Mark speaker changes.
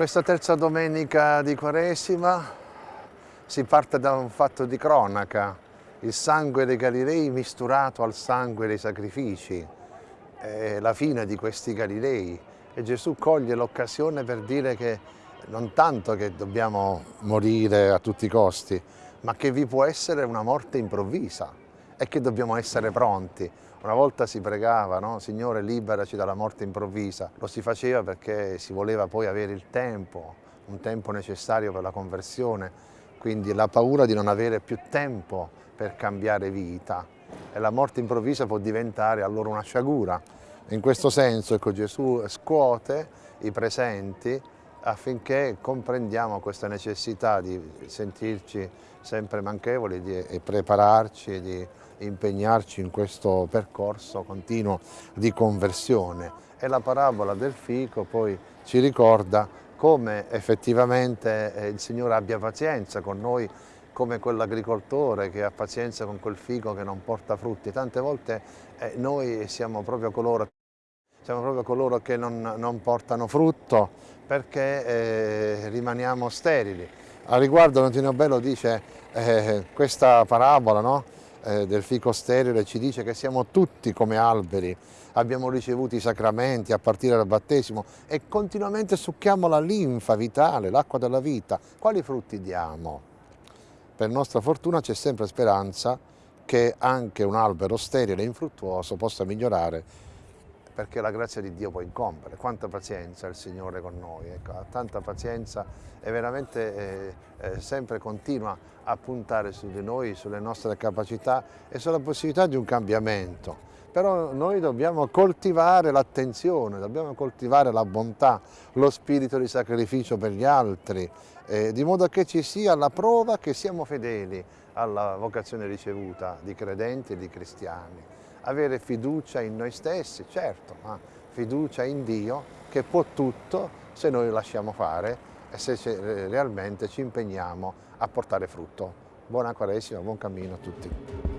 Speaker 1: Questa terza domenica di Quaresima si parte da un fatto di cronaca, il sangue dei Galilei misturato al sangue dei sacrifici, è la fine di questi Galilei. E Gesù coglie l'occasione per dire che non tanto che dobbiamo morire a tutti i costi, ma che vi può essere una morte improvvisa e che dobbiamo essere pronti. Una volta si pregava, no? Signore liberaci dalla morte improvvisa. Lo si faceva perché si voleva poi avere il tempo, un tempo necessario per la conversione, quindi la paura di non avere più tempo per cambiare vita. E la morte improvvisa può diventare allora una sciagura. In questo senso ecco, Gesù scuote i presenti affinché comprendiamo questa necessità di sentirci sempre manchevoli e prepararci di impegnarci in questo percorso continuo di conversione. E la parabola del fico poi ci ricorda come effettivamente eh, il Signore abbia pazienza con noi, come quell'agricoltore che ha pazienza con quel fico che non porta frutti. Tante volte eh, noi siamo proprio coloro siamo proprio coloro che non, non portano frutto perché eh, rimaniamo sterili. A riguardo Antonio Bello dice eh, questa parabola no? Eh, del fico sterile ci dice che siamo tutti come alberi, abbiamo ricevuto i sacramenti a partire dal battesimo e continuamente succhiamo la linfa vitale, l'acqua della vita. Quali frutti diamo? Per nostra fortuna c'è sempre speranza che anche un albero sterile e infruttuoso possa migliorare perché la grazia di Dio può incombere. Quanta pazienza il Signore con noi, ecco, ha tanta pazienza e veramente eh, eh, sempre continua a puntare su di noi, sulle nostre capacità e sulla possibilità di un cambiamento. Però noi dobbiamo coltivare l'attenzione, dobbiamo coltivare la bontà, lo spirito di sacrificio per gli altri, eh, di modo che ci sia la prova che siamo fedeli alla vocazione ricevuta di credenti e di cristiani avere fiducia in noi stessi, certo, ma fiducia in Dio che può tutto se noi lo lasciamo fare e se realmente ci impegniamo a portare frutto. Buona Quaresima, buon cammino a tutti.